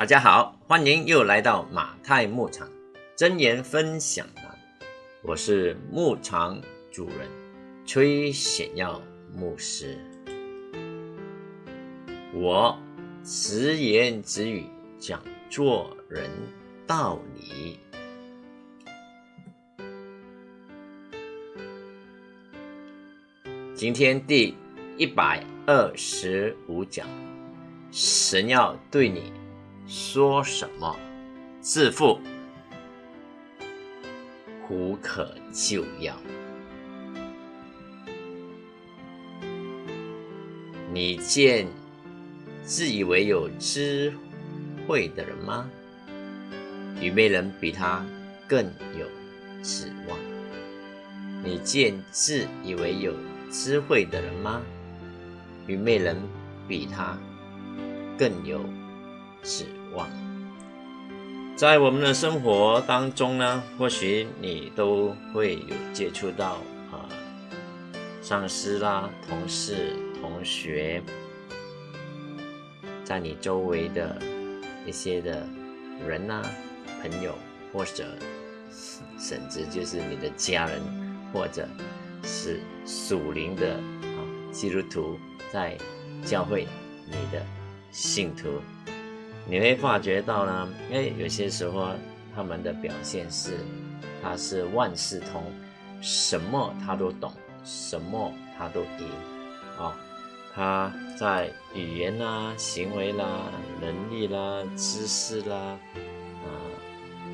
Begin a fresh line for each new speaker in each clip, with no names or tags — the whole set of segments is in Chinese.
大家好，欢迎又来到马太牧场真言分享栏，我是牧场主人崔显耀牧师。我直言直语讲做人道理。今天第一百二十五讲，神要对你。说什么？自负，无可救药。你见自以为有智慧的人吗？愚昧人比他更有指望。你见自以为有智慧的人吗？愚昧人比他更有指。望，在我们的生活当中呢，或许你都会有接触到啊，上司啦、同事、同学，在你周围的一些的人呐、朋友，或者甚至就是你的家人，或者是属灵的啊基督徒，在教会你的信徒。你会发觉到呢，哎，有些时候他们的表现是，他是万事通，什么他都懂，什么他都赢，啊，他在语言啦、行为啦、能力啦、知识啦，啊，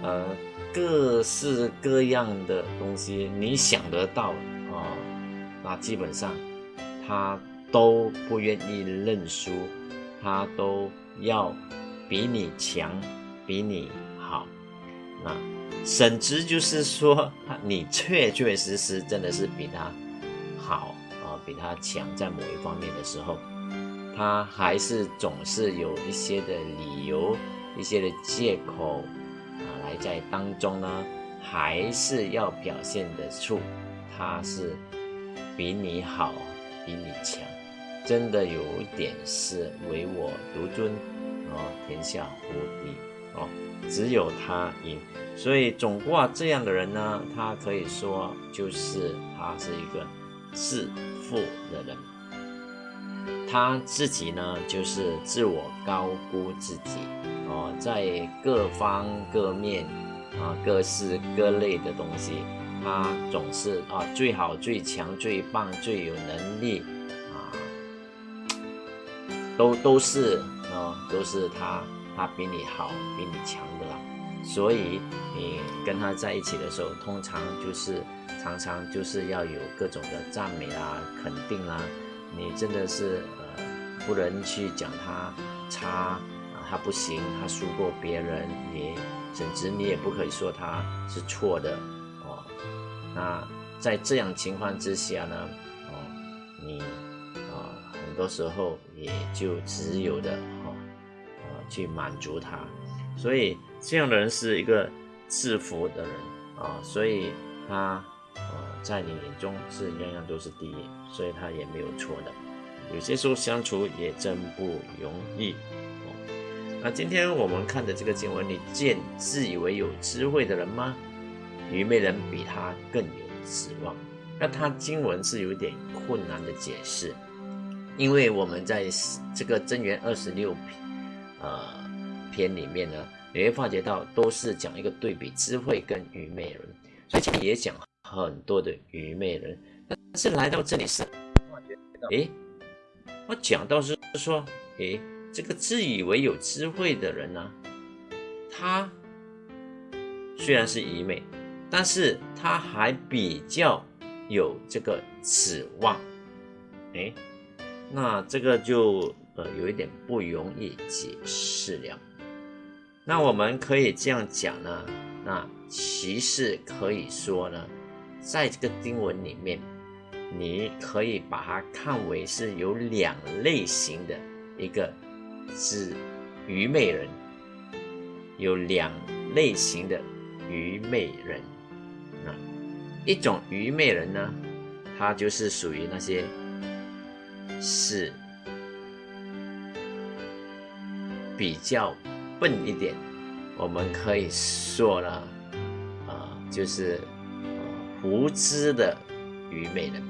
呃，各式各样的东西，你想得到啊，那基本上他都不愿意认输，他都要。比你强，比你好，那甚至就是说，你确确实实真的是比他好啊，比他强在某一方面的时候，他还是总是有一些的理由、一些的借口啊，来在当中呢，还是要表现得出他是比你好、比你强，真的有一点是唯我独尊。哦，天下无敌哦，只有他赢。所以总挂这样的人呢，他可以说就是他是一个自负的人。他自己呢，就是自我高估自己哦，在各方各面啊，各式各类的东西，他总是啊最好、最强、最棒、最有能力啊，都都是。都是他，他比你好，比你强的啦。所以你跟他在一起的时候，通常就是常常就是要有各种的赞美啊、肯定啦。你真的是呃，不能去讲他差啊，他不行，他输过别人，你甚至你也不可以说他是错的哦。那在这样情况之下呢，哦，你啊，很多时候也就只有的。去满足他，所以这样的人是一个自负的人啊，所以他呃在你眼中是样样都是第一，所以他也没有错的。有些时候相处也真不容易哦。那今天我们看的这个经文，你见自以为有智慧的人吗？愚昧人比他更有指望。那他经文是有点困难的解释，因为我们在这个真元二十六篇。呃，篇里面呢，你会发觉到都是讲一个对比，智慧跟愚昧人，所以这里也讲很多的愚昧人，但是来到这里是，诶，我讲到是说，诶，这个自以为有智慧的人呢，他虽然是愚昧，但是他还比较有这个指望，诶，那这个就。呃，有一点不容易解释了。那我们可以这样讲呢？那其实可以说呢，在这个经文里面，你可以把它看为是有两类型的一个是愚昧人，有两类型的愚昧人。那一种愚昧人呢，他就是属于那些是。比较笨一点，我们可以说呢，啊，就是无知的愚昧人。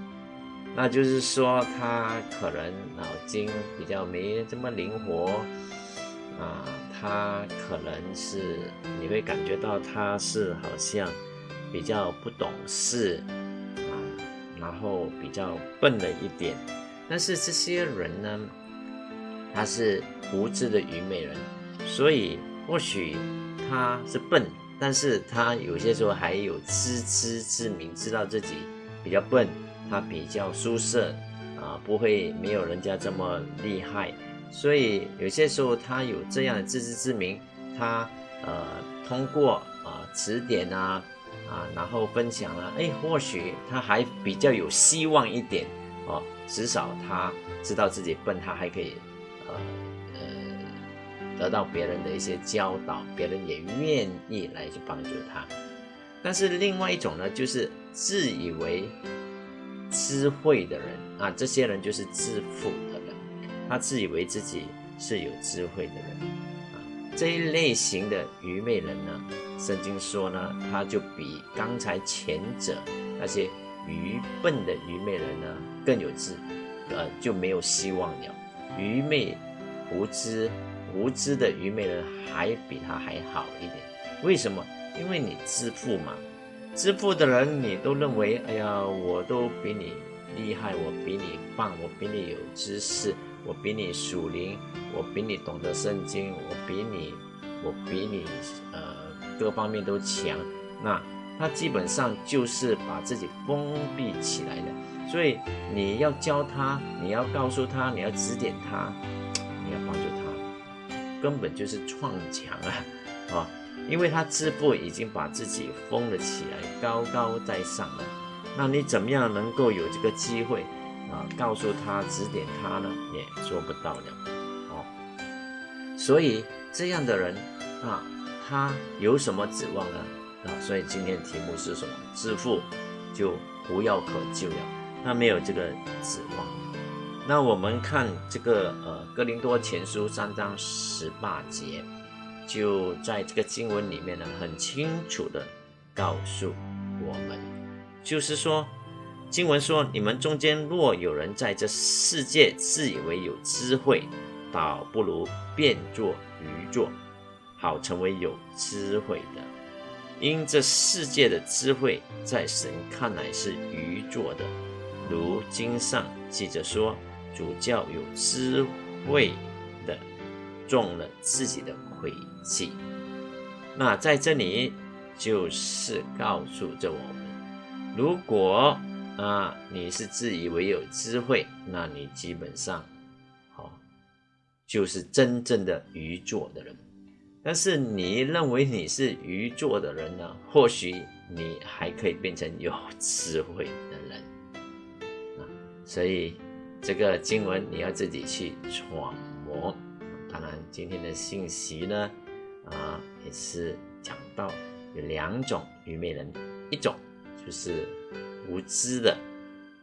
那就是说，他可能脑筋比较没这么灵活啊，他可能是你会感觉到他是好像比较不懂事啊，然后比较笨了一点。但是这些人呢，他是无知的愚昧人，所以或许他是笨，但是他有些时候还有自知之明，知道自己比较笨。他比较舒适啊，不会没有人家这么厉害，所以有些时候他有这样的自知之明，他呃通过啊指点啊啊，然后分享了，哎，或许他还比较有希望一点哦，至少他知道自己笨，他还可以呃呃得到别人的一些教导，别人也愿意来去帮助他。但是另外一种呢，就是自以为。智慧的人啊，这些人就是自负的人，他自以为自己是有智慧的人啊。这一类型的愚昧人呢，圣经说呢，他就比刚才前者那些愚笨的愚昧人呢更有智，呃，就没有希望了。愚昧、无知、无知的愚昧人还比他还好一点。为什么？因为你自负嘛。自负的人，你都认为，哎呀，我都比你厉害，我比你棒，我比你有知识，我比你属灵，我比你懂得圣经，我比你，我比你，呃，各方面都强。那他基本上就是把自己封闭起来的。所以你要教他，你要告诉他，你要指点他，你要帮助他，根本就是撞墙啊，啊！因为他自负已经把自己封了起来，高高在上了。那你怎么样能够有这个机会啊？告诉他、指点他呢？也做不到了。哦，所以这样的人啊，他有什么指望呢？啊，所以今天题目是什么？致富就无药可救了。他没有这个指望。那我们看这个呃《哥林多前书》三章十八节。就在这个经文里面呢，很清楚的告诉我们，就是说，经文说，你们中间若有人在这世界自以为有智慧，倒不如变作愚拙，好成为有智慧的。因这世界的智慧，在神看来是愚拙的。如经上记着说，主教有智慧的中了自己的。诡计，那在这里就是告诉着我们：如果啊你是自以为有智慧，那你基本上好就是真正的愚拙的人。但是你认为你是愚拙的人呢？或许你还可以变成有智慧的人。所以这个经文你要自己去揣摩。当然，今天的信息呢，啊，也是讲到有两种愚昧人，一种就是无知的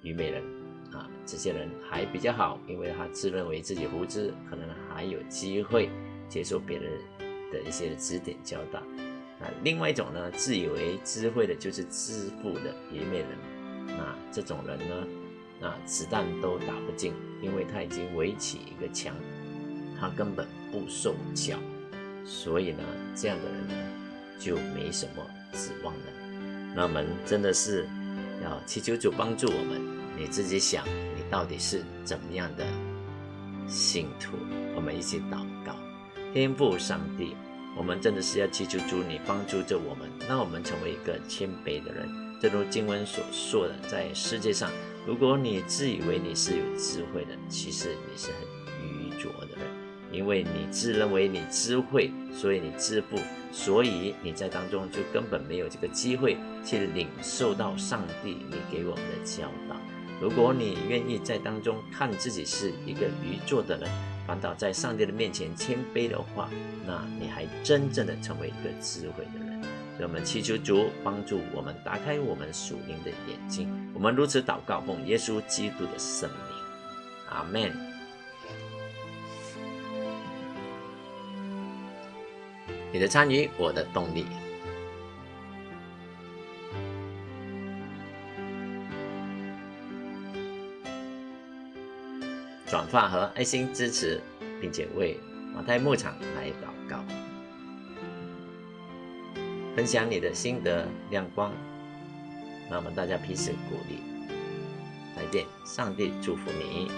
愚昧人，啊，这些人还比较好，因为他自认为自己无知，可能还有机会接受别人的一些指点教导。啊，另外一种呢，自以为智慧的，就是自负的愚昧人，那这种人呢，啊，子弹都打不进，因为他已经围起一个墙。他根本不受教，所以呢，这样的人呢就没什么指望了。那我们真的是要祈求主帮助我们。你自己想，你到底是怎么样的信徒？我们一起祷告，天父上帝，我们真的是要祈求主你帮助着我们，让我们成为一个谦卑的人。正如经文所说的，在世界上，如果你自以为你是有智慧的，其实你是很愚拙的人。因为你自认为你智慧，所以你自负，所以你在当中就根本没有这个机会去领受到上帝你给我们的教导。如果你愿意在当中看自己是一个愚拙的人，反倒在上帝的面前谦卑的话，那你还真正的成为一个智慧的人。让我们祈求主帮助我们打开我们属灵的眼睛。我们如此祷告，奉耶稣基督的圣名，阿门。你的参与，我的动力。转发和爱心支持，并且为马太牧场来祷告，分享你的心得亮光，那么大家彼此鼓励。再见，上帝祝福你。